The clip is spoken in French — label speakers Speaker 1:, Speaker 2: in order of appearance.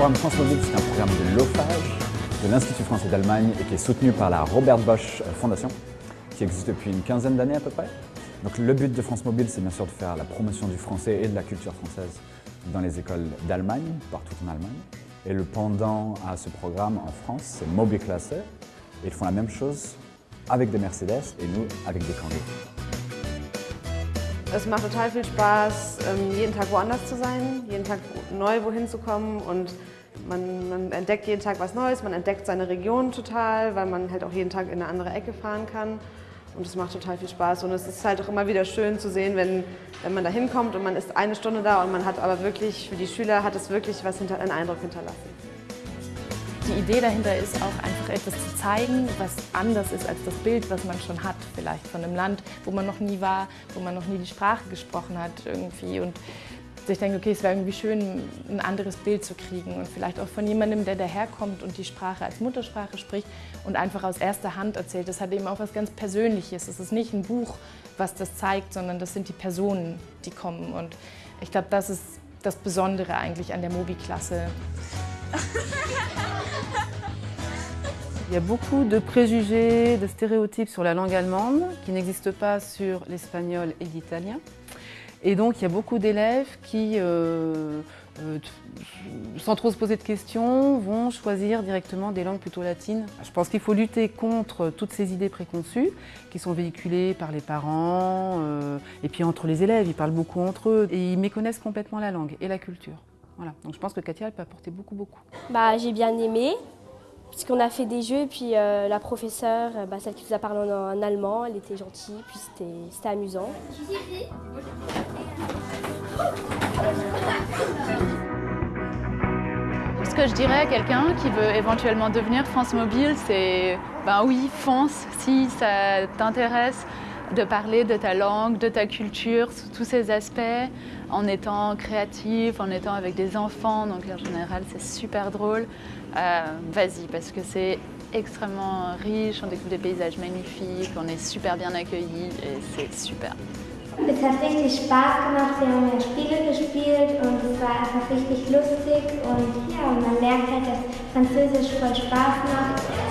Speaker 1: programme France Mobile, c'est un programme de l'OFAGE, de l'Institut français d'Allemagne et qui est soutenu par la Robert Bosch Fondation, qui existe depuis une quinzaine d'années à peu près. Donc le but de France Mobile, c'est bien sûr de faire la promotion du français et de la culture française dans les écoles d'Allemagne, partout en Allemagne. Et le pendant à ce programme en France, c'est Mobilklasse. Et ils font la même chose avec des Mercedes et nous avec des Kangoo.
Speaker 2: Es macht total viel Spaß, ähm, jeden Tag woanders zu sein, jeden Tag neu wohin zu kommen und man, man, entdeckt jeden Tag was Neues, man entdeckt seine Region total, weil man halt auch jeden Tag in eine andere Ecke fahren kann. Und es macht total viel Spaß und es ist halt auch immer wieder schön zu sehen, wenn, wenn man da hinkommt und man ist eine Stunde da und man hat aber wirklich, für die Schüler hat es wirklich was hinter, einen Eindruck hinterlassen.
Speaker 3: Die Idee dahinter ist auch einfach etwas zu zeigen, was anders ist als das Bild, was man schon hat, vielleicht von einem Land, wo man noch nie war, wo man noch nie die Sprache gesprochen hat irgendwie und ich denke, okay, es wäre irgendwie schön, ein anderes Bild zu kriegen und vielleicht auch von jemandem, der daherkommt und die Sprache als Muttersprache spricht und einfach aus erster Hand erzählt. Das hat eben auch was ganz Persönliches. Es ist nicht ein Buch, was das zeigt, sondern das sind die Personen, die kommen. Und ich glaube, das ist das Besondere eigentlich an der Mobi-Klasse.
Speaker 4: Il y a beaucoup de préjugés, de stéréotypes sur la langue allemande qui n'existent pas sur l'espagnol et l'italien. Et donc il y a beaucoup d'élèves qui, euh, euh, sans trop se poser de questions, vont choisir directement des langues plutôt latines. Je pense qu'il faut lutter contre toutes ces idées préconçues qui sont véhiculées par les parents euh, et puis entre les élèves, ils parlent beaucoup entre eux et ils méconnaissent complètement la langue et la culture. Voilà. Donc je pense que Katia elle peut apporter beaucoup beaucoup.
Speaker 5: Bah, J'ai bien aimé, puisqu'on a fait des jeux, puis euh, la professeure, euh, bah, celle qui nous a parlé en, en allemand, elle était gentille, puis c'était amusant.
Speaker 6: Ce que je dirais à quelqu'un qui veut éventuellement devenir France Mobile, c'est ben oui, fonce si ça t'intéresse de parler de ta langue, de ta culture, sous tous ces aspects, en étant créatif, en étant avec des enfants, donc en général c'est super drôle. Euh, Vas-y, parce que c'est extrêmement riche, on découvre des paysages magnifiques, on est super bien accueillis et c'est super.
Speaker 7: Es hat richtig Spaß gemacht, wir haben ja Spiele gespielt und es war einfach richtig lustig und ja, man merkt halt, dass Französisch voll Spaß macht.